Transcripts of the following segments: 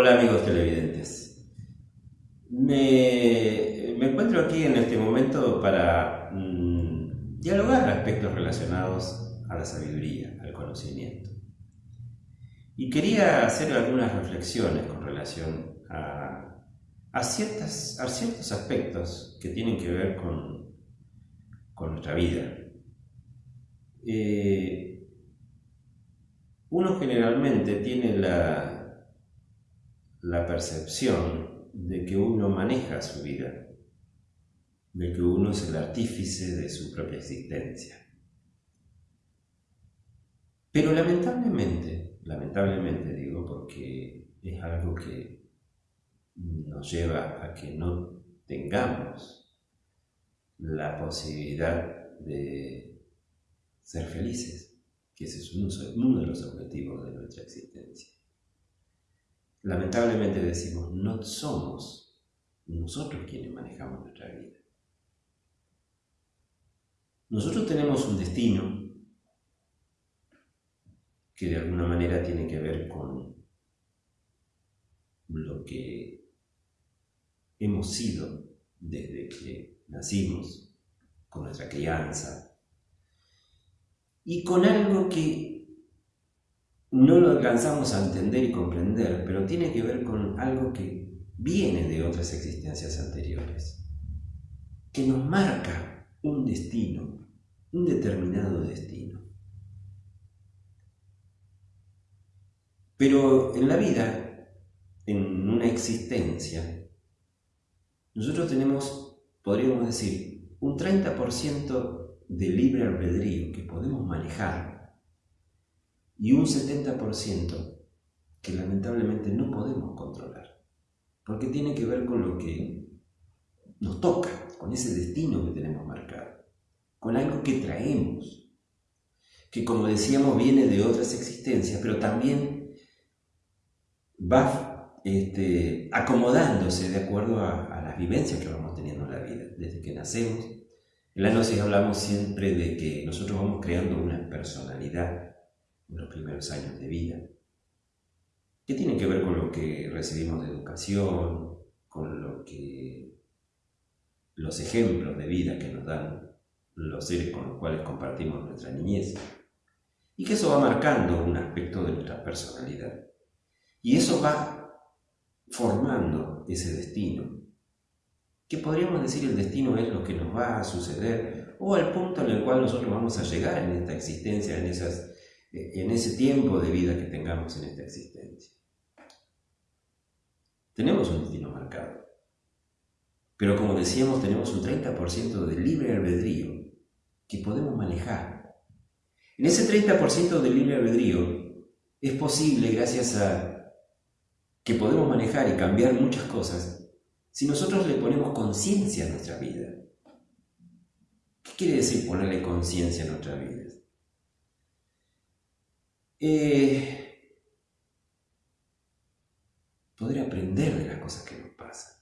Hola amigos televidentes. Me, encuentro aquí en este momento para mm, dialogar aspectos relacionados a la sabiduría, al conocimiento. Y quería hacer algunas reflexiones con relación a, ciertas, a ciertos aspectos que tienen que ver con, con nuestra vida. Eh, uno generalmente tiene la, la percepción de que uno maneja su vida, de que uno es el artífice de su propia existencia. Pero lamentablemente, lamentablemente digo porque es algo que nos lleva a que no tengamos la posibilidad de ser felices, que ese es uno de los objetivos de nuestra existencia lamentablemente decimos, no somos nosotros quienes manejamos nuestra vida. Nosotros tenemos un destino que de alguna manera tiene que ver con lo que hemos sido desde que nacimos, con nuestra crianza, y con algo que no lo alcanzamos a entender y comprender, pero tiene que ver con algo que viene de otras existencias anteriores, que nos marca un destino, un determinado destino. Pero en la vida, en una existencia, nosotros tenemos, podríamos decir, un 30% de libre albedrío que podemos manejar y un 70% que lamentablemente no podemos controlar, porque tiene que ver con lo que nos toca, con ese destino que tenemos marcado, con algo que traemos, que como decíamos viene de otras existencias, pero también va este, acomodándose de acuerdo a, las vivencias que vamos teniendo en la vida, desde que nacemos. En la noche hablamos siempre de que nosotros vamos creando una personalidad en los primeros años de vida, que tienen que ver con lo que recibimos de educación, con lo que los ejemplos de vida que nos dan los seres con los cuales compartimos nuestra niñez, y que eso va marcando un aspecto de nuestra personalidad. Y eso va formando ese destino, que podríamos decir el destino es lo que nos va a suceder, o al punto en el cual nosotros vamos a llegar en esta existencia, en esas en ese tiempo de vida que tengamos en esta existencia. Tenemos un destino marcado, pero como decíamos, tenemos un 30% de libre albedrío que podemos manejar. En ese 30% de libre albedrío es posible, gracias a que podemos manejar y cambiar muchas cosas, si nosotros le ponemos conciencia a nuestra vida. ¿Qué quiere decir ponerle conciencia a nuestra vida? Eh, poder aprender de las cosas que nos pasan.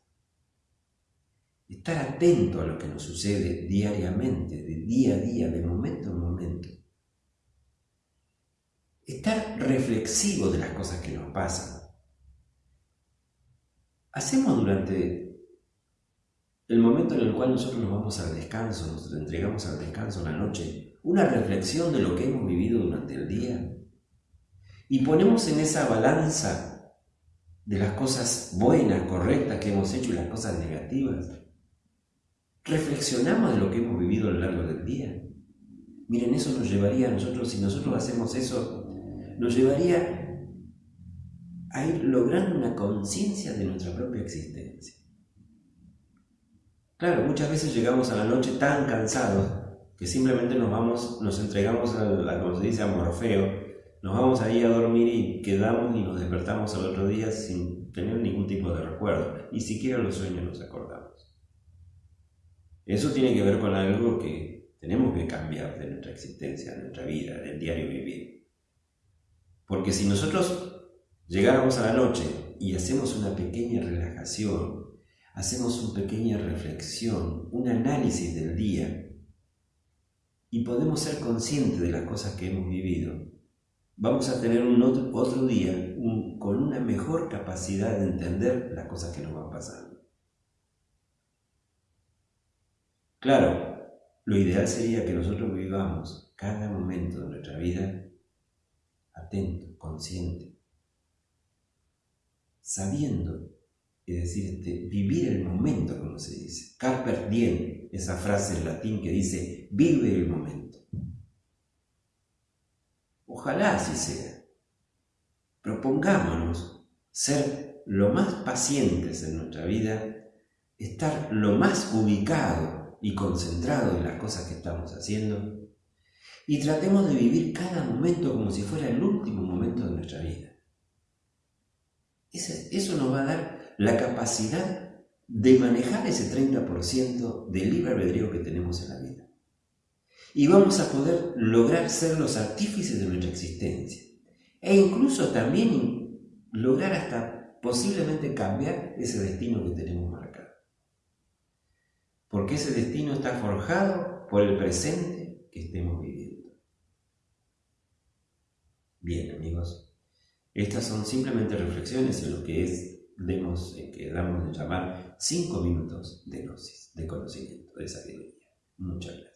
Estar atento a lo que nos sucede diariamente, de día a día, de momento en momento. Estar reflexivo de las cosas que nos pasan. Hacemos durante el momento en el cual nosotros nos vamos al descanso, nos entregamos al descanso en la noche, una reflexión de lo que hemos vivido durante el día y ponemos en esa balanza de las cosas buenas, correctas que hemos hecho y las cosas negativas, reflexionamos de lo que hemos vivido a lo largo del día. Miren, eso nos llevaría a nosotros, si nosotros hacemos eso, nos llevaría a ir logrando una conciencia de nuestra propia existencia. Claro, muchas veces llegamos a la noche tan cansados que simplemente nos vamos, nos entregamos a, la, como se dice, a Morfeo, nos vamos ahí a dormir y quedamos y nos despertamos al otro día sin tener ningún tipo de recuerdo, ni siquiera los sueños nos acordamos. Eso tiene que ver con algo que tenemos que cambiar de nuestra existencia, de nuestra vida, del diario vivir. Porque si nosotros llegáramos a la noche y hacemos una pequeña relajación, hacemos una pequeña reflexión, un análisis del día, y podemos ser conscientes de las cosas que hemos vivido, vamos a tener un otro, otro día con una mejor capacidad de entender las cosas que nos van pasando. Claro, lo ideal sería que nosotros vivamos cada momento de nuestra vida atento, consciente, sabiendo, es decir, este, vivir el momento, como se dice. Carper diem, esa frase en latín que dice, vive el momento. Ojalá así sea. Propongámonos ser lo más pacientes en nuestra vida, estar lo más ubicado y concentrado en las cosas que estamos haciendo y tratemos de vivir cada momento como si fuera el último momento de nuestra vida. Eso nos va a dar la capacidad de manejar ese 30% de libre albedrío que tenemos en la vida. Y vamos a poder lograr ser los artífices de nuestra existencia. E incluso también lograr hasta posiblemente cambiar ese destino que tenemos marcado. Porque ese destino está forjado por el presente que estemos viviendo. Bien, amigos, estas son simplemente reflexiones en lo que es, demos, que damos de llamar cinco minutos de gnosis, de conocimiento, de sabiduría. Muchas gracias.